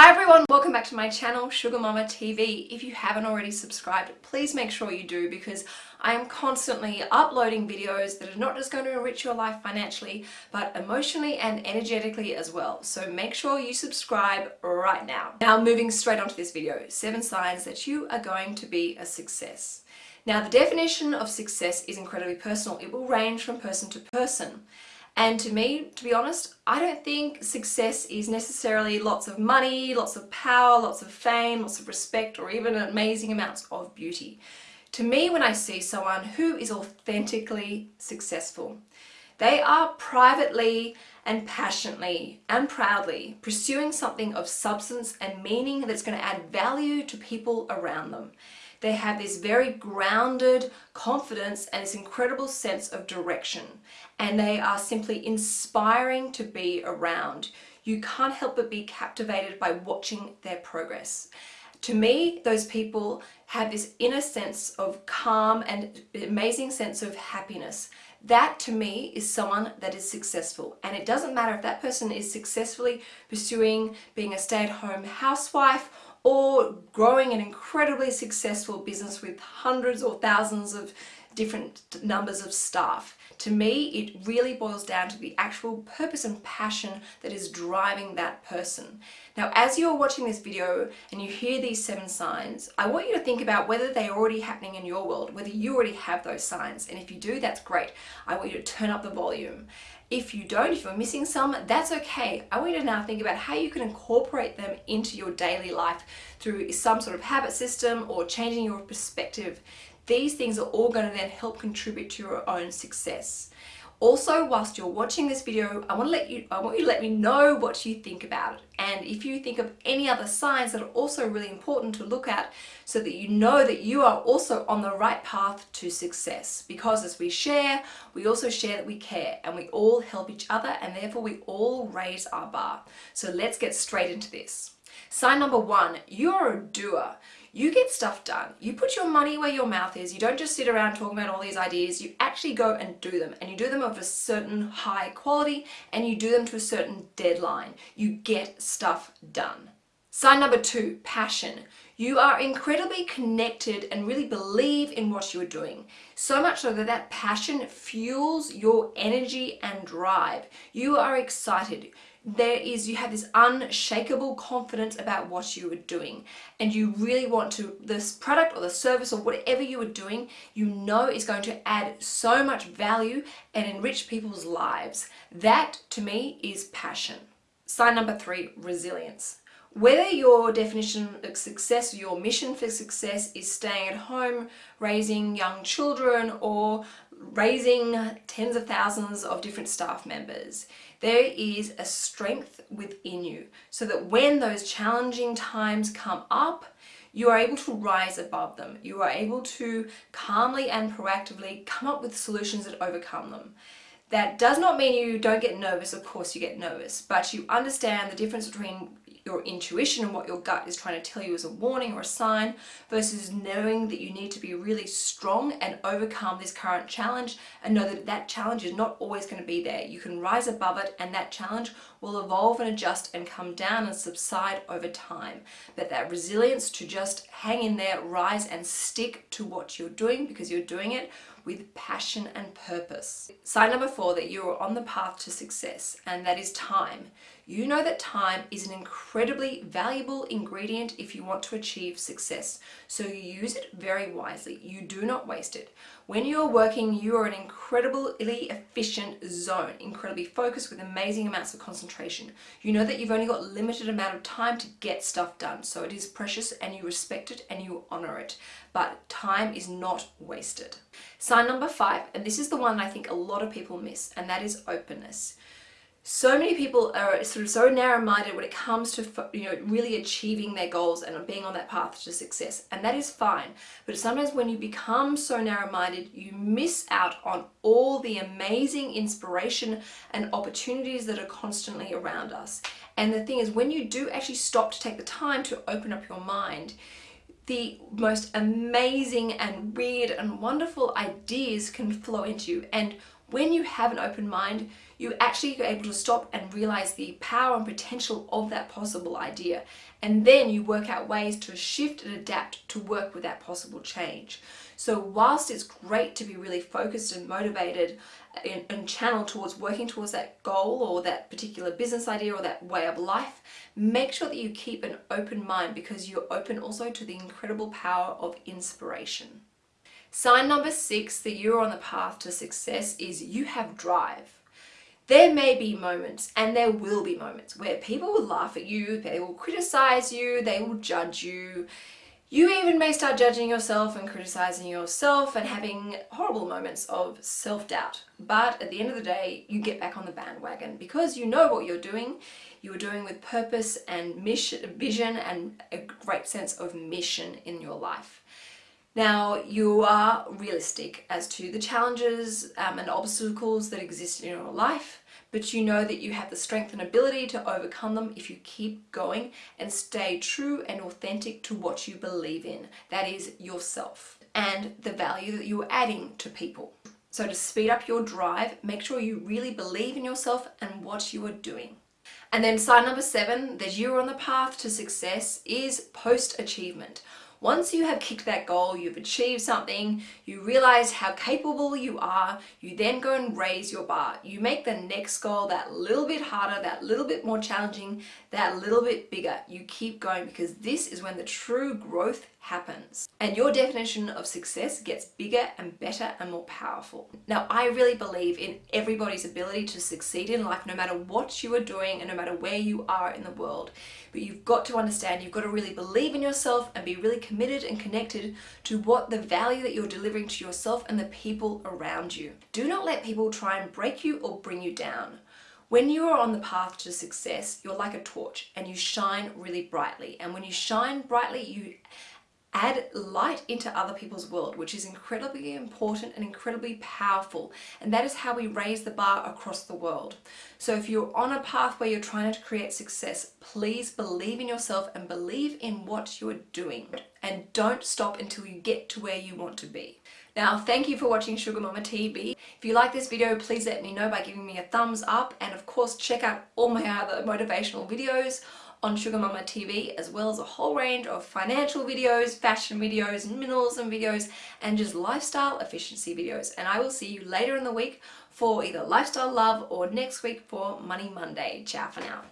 Hi everyone, welcome back to my channel Sugar Mama TV. If you haven't already subscribed, please make sure you do because I am constantly uploading videos that are not just going to enrich your life financially, but emotionally and energetically as well. So make sure you subscribe right now. Now moving straight onto this video, seven signs that you are going to be a success. Now the definition of success is incredibly personal. It will range from person to person. And to me, to be honest, I don't think success is necessarily lots of money, lots of power, lots of fame, lots of respect, or even amazing amounts of beauty. To me, when I see someone who is authentically successful, they are privately and passionately and proudly pursuing something of substance and meaning that's going to add value to people around them. They have this very grounded confidence and this incredible sense of direction. And they are simply inspiring to be around. You can't help but be captivated by watching their progress. To me, those people have this inner sense of calm and amazing sense of happiness. That to me is someone that is successful. And it doesn't matter if that person is successfully pursuing being a stay-at-home housewife or growing an incredibly successful business with hundreds or thousands of different numbers of staff. To me, it really boils down to the actual purpose and passion that is driving that person. Now, as you're watching this video and you hear these seven signs, I want you to think about whether they're already happening in your world, whether you already have those signs. And if you do, that's great. I want you to turn up the volume. If you don't, if you're missing some, that's okay. I want you to now think about how you can incorporate them into your daily life through some sort of habit system or changing your perspective. These things are all going to then help contribute to your own success. Also, whilst you're watching this video, I want to let you I want you to let me know what you think about it. And if you think of any other signs that are also really important to look at so that you know that you are also on the right path to success. Because as we share, we also share that we care and we all help each other and therefore we all raise our bar. So let's get straight into this. Sign number one, you're a doer. You get stuff done. You put your money where your mouth is. You don't just sit around talking about all these ideas. You actually go and do them. And you do them of a certain high quality and you do them to a certain deadline. You get stuff done. Sign number two, passion. You are incredibly connected and really believe in what you're doing. So much so that that passion fuels your energy and drive. You are excited there is you have this unshakable confidence about what you are doing and you really want to this product or the service or whatever you are doing you know is going to add so much value and enrich people's lives that to me is passion sign number three resilience whether your definition of success, your mission for success is staying at home, raising young children or raising tens of thousands of different staff members, there is a strength within you so that when those challenging times come up, you are able to rise above them. You are able to calmly and proactively come up with solutions that overcome them. That does not mean you don't get nervous, of course you get nervous, but you understand the difference between your intuition and what your gut is trying to tell you as a warning or a sign versus knowing that you need to be really strong and overcome this current challenge and know that that challenge is not always going to be there. You can rise above it and that challenge will evolve and adjust and come down and subside over time. But that resilience to just hang in there, rise and stick to what you're doing because you're doing it with passion and purpose. Sign number four, that you are on the path to success, and that is time. You know that time is an incredibly valuable ingredient if you want to achieve success. So you use it very wisely. You do not waste it. When you're working, you are an incredibly efficient zone, incredibly focused with amazing amounts of concentration. You know that you've only got limited amount of time to get stuff done. So it is precious and you respect it and you honor it. But time is not wasted. Sign number five, and this is the one I think a lot of people miss, and that is openness so many people are sort of so narrow-minded when it comes to you know really achieving their goals and being on that path to success and that is fine. But sometimes when you become so narrow-minded you miss out on all the amazing inspiration and opportunities that are constantly around us. And the thing is when you do actually stop to take the time to open up your mind the most amazing and weird and wonderful ideas can flow into you and When you have an open mind, you actually are able to stop and realize the power and potential of that possible idea. And then you work out ways to shift and adapt to work with that possible change. So whilst it's great to be really focused and motivated and, and channeled towards working towards that goal or that particular business idea or that way of life, make sure that you keep an open mind because you're open also to the incredible power of inspiration. Sign number six that you're on the path to success is you have drive. There may be moments, and there will be moments, where people will laugh at you, they will criticize you, they will judge you. You even may start judging yourself and criticizing yourself and having horrible moments of self-doubt. But at the end of the day, you get back on the bandwagon because you know what you're doing. You are doing with purpose and mission, vision and a great sense of mission in your life. Now, you are realistic as to the challenges um, and obstacles that exist in your life, but you know that you have the strength and ability to overcome them if you keep going and stay true and authentic to what you believe in. That is yourself and the value that you're adding to people. So to speed up your drive, make sure you really believe in yourself and what you are doing. And then sign number seven, that you're on the path to success is post-achievement. Once you have kicked that goal, you've achieved something, you realize how capable you are, you then go and raise your bar. You make the next goal that little bit harder, that little bit more challenging, that little bit bigger. You keep going because this is when the true growth happens. And your definition of success gets bigger and better and more powerful. Now, I really believe in everybody's ability to succeed in life, no matter what you are doing and no matter where you are in the world. But you've got to understand, you've got to really believe in yourself and be really committed and connected to what the value that you're delivering to yourself and the people around you. Do not let people try and break you or bring you down. When you are on the path to success, you're like a torch and you shine really brightly. And when you shine brightly, you add light into other people's world, which is incredibly important and incredibly powerful. And that is how we raise the bar across the world. So if you're on a path where you're trying to create success, please believe in yourself and believe in what you're doing. And don't stop until you get to where you want to be. Now, thank you for watching Sugar Mama TV. If you like this video, please let me know by giving me a thumbs up. And of course, check out all my other motivational videos on Sugar Mama TV as well as a whole range of financial videos, fashion videos, minimalism videos and just lifestyle efficiency videos and I will see you later in the week for either lifestyle love or next week for Money Monday. Ciao for now.